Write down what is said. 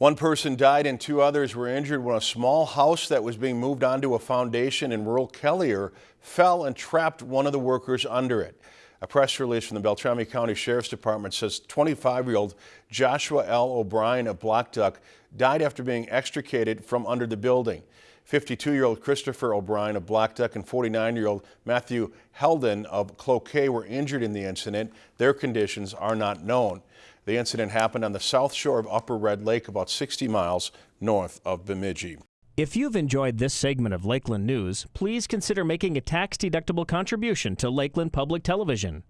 One person died and two others were injured when a small house that was being moved onto a foundation in rural Kelliher fell and trapped one of the workers under it. A press release from the Beltrami County Sheriff's Department says 25-year-old Joshua L. O'Brien of Blackduck died after being extricated from under the building. 52-year-old Christopher O'Brien of Blackduck and 49-year-old Matthew Helden of Cloquet were injured in the incident. Their conditions are not known. The incident happened on the south shore of Upper Red Lake, about 60 miles north of Bemidji. If you've enjoyed this segment of Lakeland News, please consider making a tax-deductible contribution to Lakeland Public Television.